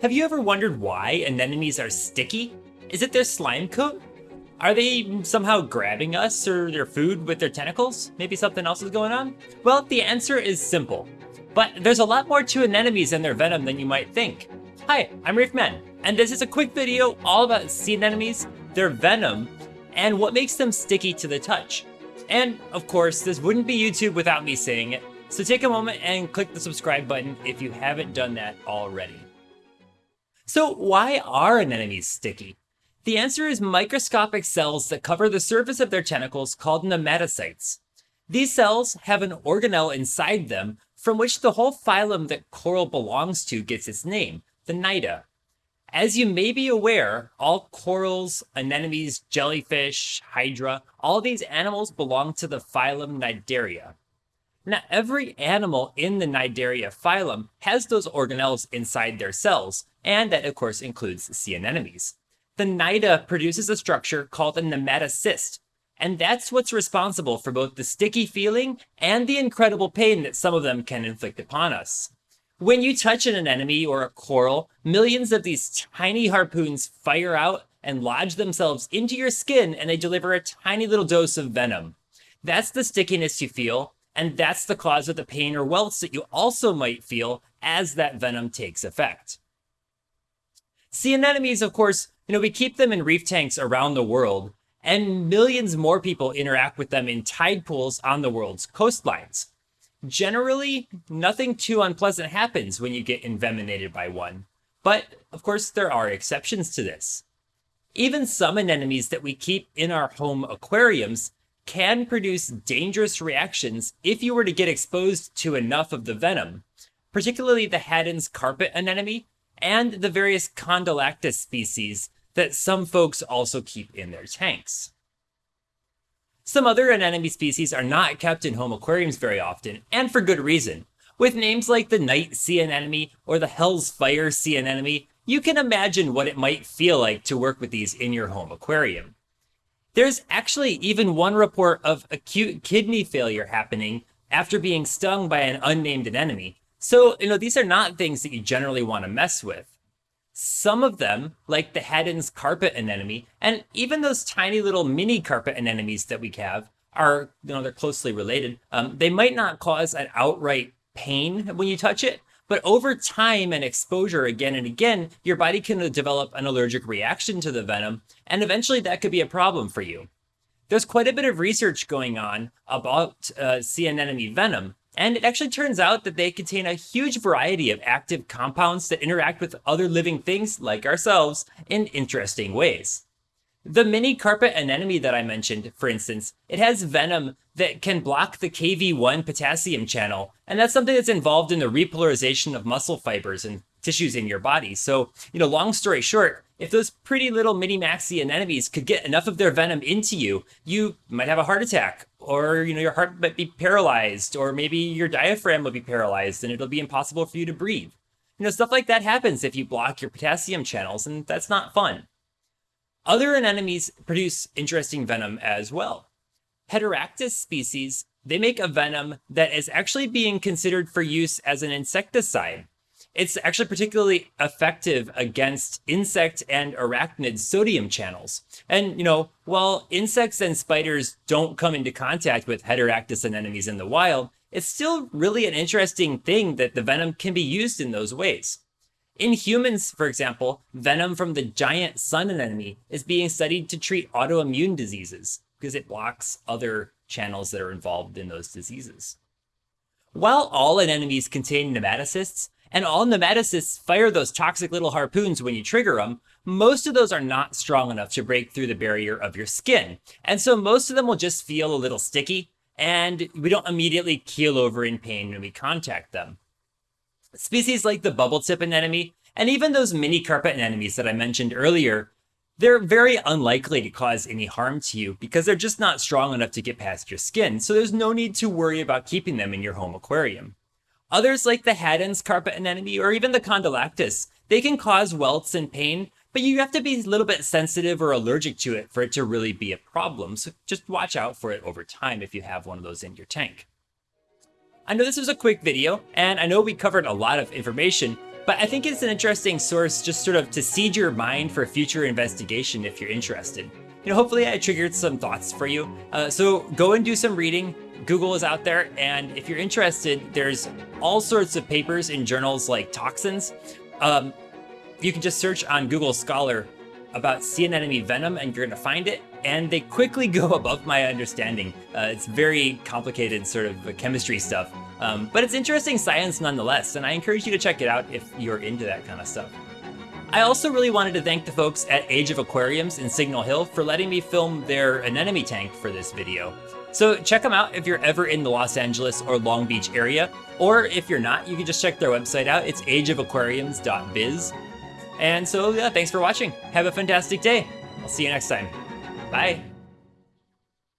Have you ever wondered why anemones are sticky? Is it their slime coat? Are they somehow grabbing us or their food with their tentacles? Maybe something else is going on? Well, the answer is simple. But there's a lot more to anemones and their venom than you might think. Hi, I'm Reefman, and this is a quick video all about sea anemones, their venom, and what makes them sticky to the touch. And of course, this wouldn't be YouTube without me saying it, so take a moment and click the subscribe button if you haven't done that already. So why are anemones sticky? The answer is microscopic cells that cover the surface of their tentacles called nematocytes. These cells have an organelle inside them from which the whole phylum that coral belongs to gets its name, the cnida. As you may be aware, all corals, anemones, jellyfish, hydra, all these animals belong to the phylum Cnidaria. Now, every animal in the Cnidaria phylum has those organelles inside their cells, and that of course includes sea anemones. The cnida produces a structure called a nematocyst, and that's what's responsible for both the sticky feeling and the incredible pain that some of them can inflict upon us. When you touch an anemone or a coral, millions of these tiny harpoons fire out and lodge themselves into your skin and they deliver a tiny little dose of venom. That's the stickiness you feel, and that's the cause of the pain or welts that you also might feel as that venom takes effect. Sea anemones, of course, you know, we keep them in reef tanks around the world, and millions more people interact with them in tide pools on the world's coastlines. Generally, nothing too unpleasant happens when you get envenomated by one, but of course, there are exceptions to this. Even some anemones that we keep in our home aquariums can produce dangerous reactions if you were to get exposed to enough of the venom, particularly the Haddon's carpet anemone and the various Condylactis species that some folks also keep in their tanks. Some other anemone species are not kept in home aquariums very often, and for good reason. With names like the night sea anemone or the Hell's Fire sea anemone, you can imagine what it might feel like to work with these in your home aquarium. There's actually even one report of acute kidney failure happening after being stung by an unnamed anemone. So, you know, these are not things that you generally want to mess with. Some of them, like the Haddon's carpet anemone, and even those tiny little mini carpet anemones that we have, are, you know, they're closely related. Um, they might not cause an outright pain when you touch it, but over time and exposure again and again, your body can develop an allergic reaction to the venom, and eventually that could be a problem for you. There's quite a bit of research going on about uh, sea anemone venom, and it actually turns out that they contain a huge variety of active compounds that interact with other living things like ourselves in interesting ways. The mini carpet anemone that I mentioned, for instance, it has venom that can block the KV1 potassium channel, and that's something that's involved in the repolarization of muscle fibers and tissues in your body. So, you know, long story short, if those pretty little mini maxi anemones could get enough of their venom into you, you might have a heart attack, or you know, your heart might be paralyzed, or maybe your diaphragm will be paralyzed and it'll be impossible for you to breathe. You know, stuff like that happens if you block your potassium channels, and that's not fun. Other anemones produce interesting venom as well. Heteractis species, they make a venom that is actually being considered for use as an insecticide. It's actually particularly effective against insect and arachnid sodium channels. And, you know, while insects and spiders don't come into contact with Heteractis anemones in the wild, it's still really an interesting thing that the venom can be used in those ways. In humans, for example, venom from the giant sun anemone is being studied to treat autoimmune diseases because it blocks other channels that are involved in those diseases. While all anemones contain nematocysts, and all nematocysts fire those toxic little harpoons when you trigger them, most of those are not strong enough to break through the barrier of your skin. And so most of them will just feel a little sticky, and we don't immediately keel over in pain when we contact them. Species like the bubble tip anemone, and even those mini carpet anemones that I mentioned earlier, they're very unlikely to cause any harm to you because they're just not strong enough to get past your skin, so there's no need to worry about keeping them in your home aquarium. Others like the Haddon's carpet anemone or even the Condylactis, they can cause welts and pain, but you have to be a little bit sensitive or allergic to it for it to really be a problem, so just watch out for it over time if you have one of those in your tank. I know this was a quick video, and I know we covered a lot of information, But I think it's an interesting source just sort of to seed your mind for future investigation if you're interested. Hopefully I triggered some thoughts for you. Uh, so go and do some reading. Google is out there, and if you're interested, there's all sorts of papers in journals like Toxins. Um, you can just search on Google Scholar about sea anemone venom and you're going to find it. And they quickly go above my understanding. Uh, it's very complicated sort of chemistry stuff. Um, but it's interesting science nonetheless, and I encourage you to check it out if you're into that kind of stuff. I also really wanted to thank the folks at Age of Aquariums in Signal Hill for letting me film their anemone tank for this video. So check them out if you're ever in the Los Angeles or Long Beach area, or if you're not, you can just check their website out. It's ageofaquariums.biz. And so, yeah, thanks for watching. Have a fantastic day. I'll see you next time. Bye.